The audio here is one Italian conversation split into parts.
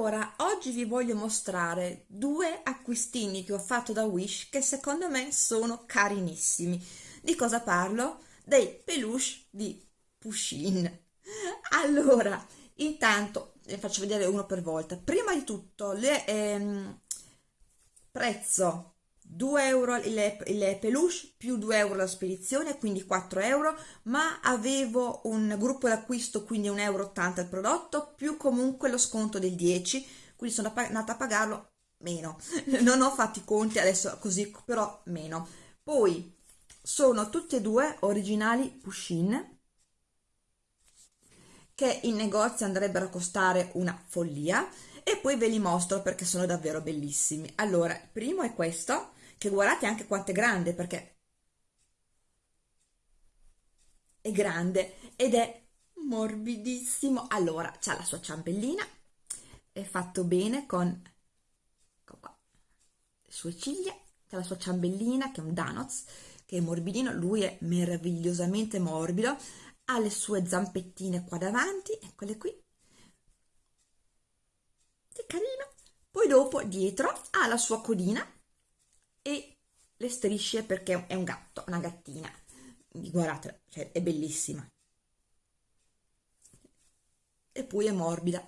Allora, oggi vi voglio mostrare due acquistini che ho fatto da Wish che secondo me sono carinissimi. Di cosa parlo? Dei peluche di Pushin. Allora, intanto, vi faccio vedere uno per volta. Prima di tutto, le, ehm, prezzo 2 euro il, il peluche più 2 euro la spedizione quindi 4 euro ma avevo un gruppo d'acquisto quindi 1,80 euro il prodotto più comunque lo sconto del 10 quindi sono andata a pagarlo meno. Non ho fatto i conti adesso così però meno. Poi sono tutti e due originali Pushin che in negozio andrebbero a costare una follia e poi ve li mostro perché sono davvero bellissimi. Allora il primo è questo che guardate anche quanto è grande perché è grande ed è morbidissimo. Allora c'ha la sua ciambellina è fatto bene con ecco qua, le sue ciglia c'ha la sua ciambellina che è un Danoz che è morbidino lui è meravigliosamente morbido ha le sue zampettine qua davanti eccole qui che carino. Poi dopo dietro ha la sua codina le strisce perché è un gatto, una gattina. Guardate, cioè, è bellissima. E poi è morbida,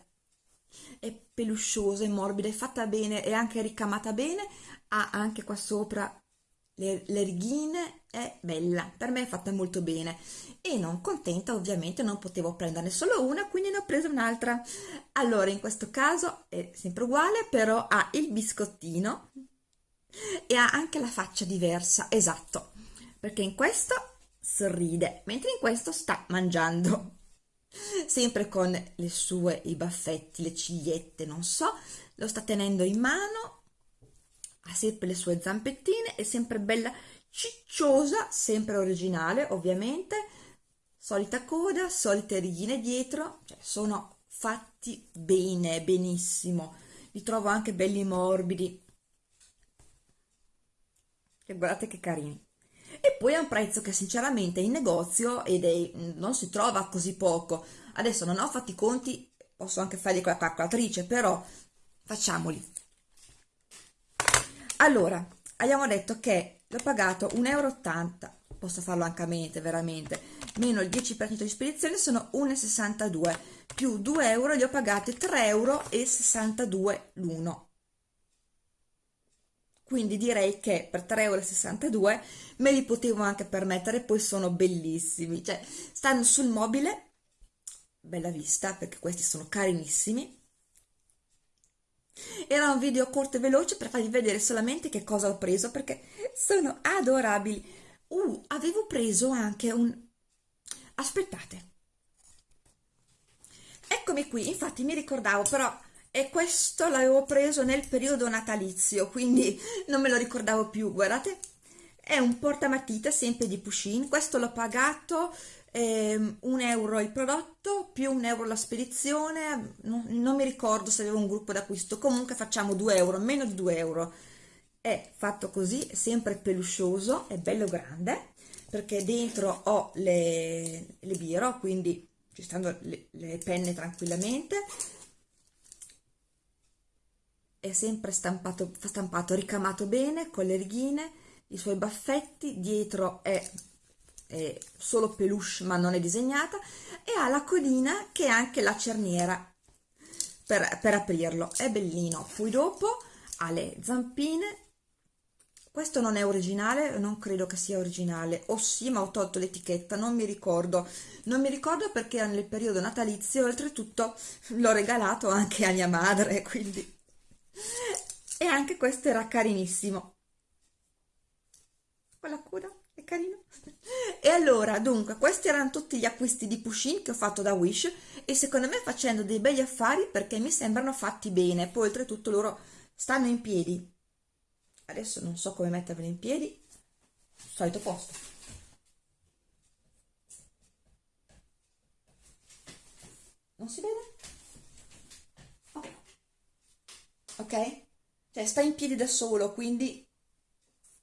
è pelusciosa, è morbida, è fatta bene, è anche ricamata bene, ha anche qua sopra le, le righine, è bella, per me è fatta molto bene. E non contenta, ovviamente, non potevo prenderne solo una, quindi ne ho presa un'altra. Allora, in questo caso è sempre uguale, però ha il biscottino, e ha anche la faccia diversa, esatto, perché in questo sorride, mentre in questo sta mangiando, sempre con le sue, i baffetti, le cigliette, non so, lo sta tenendo in mano, ha sempre le sue zampettine, è sempre bella cicciosa, sempre originale ovviamente, solita coda, solite righine dietro, cioè sono fatti bene, benissimo, li trovo anche belli morbidi, che guardate che carini. E poi a un prezzo che sinceramente in negozio ed è, non si trova così poco. Adesso non ho fatto i conti posso anche farli con la calcolatrice però facciamoli. Allora abbiamo detto che l'ho pagato 1,80 euro posso farlo anche a mente veramente. Meno il 10% di spedizione sono 1,62 più 2 euro li ho pagati 3,62 euro l'uno quindi direi che per 3,62 euro me li potevo anche permettere, poi sono bellissimi, cioè stanno sul mobile, bella vista perché questi sono carinissimi. Era un video corto e veloce per farvi vedere solamente che cosa ho preso perché sono adorabili. Uh, avevo preso anche un... aspettate. Eccomi qui, infatti mi ricordavo però e questo l'avevo preso nel periodo natalizio quindi non me lo ricordavo più guardate. È un portamatita sempre di Pushin questo l'ho pagato eh, un euro il prodotto più un euro la spedizione. Non, non mi ricordo se avevo un gruppo d'acquisto. Comunque facciamo 2 euro meno di 2 euro. È fatto così sempre peluscioso è bello grande perché dentro ho le, le biro quindi ci stanno le, le penne tranquillamente è sempre stampato, stampato, ricamato bene con le righine, i suoi baffetti, dietro è, è solo peluche ma non è disegnata e ha la codina che è anche la cerniera per, per aprirlo, è bellino. Poi dopo ha le zampine, questo non è originale, non credo che sia originale, o sì ma ho tolto l'etichetta, non mi ricordo, non mi ricordo perché era nel periodo natalizio, oltretutto l'ho regalato anche a mia madre, quindi e anche questo era carinissimo. Con la coda è carino. E allora dunque questi erano tutti gli acquisti di Pushin che ho fatto da Wish e secondo me facendo dei begli affari perché mi sembrano fatti bene. Poi oltretutto loro stanno in piedi. Adesso non so come metterveli in piedi. Solito posto. Non si vede? ok? Cioè sta in piedi da solo, quindi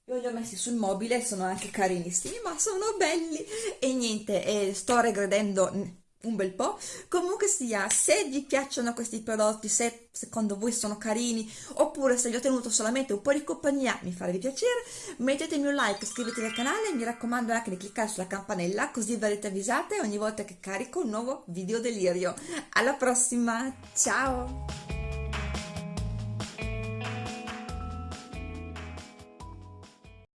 io li ho messi sul mobile, sono anche carinissimi, ma sono belli! E niente, eh, sto regredendo un bel po'. Comunque sia, se vi piacciono questi prodotti, se secondo voi sono carini, oppure se vi ho tenuto solamente un po' di compagnia, mi farebbe piacere, mettetemi un like, iscrivetevi al canale mi raccomando anche di cliccare sulla campanella così verrete avvisate ogni volta che carico un nuovo video delirio. Alla prossima, ciao!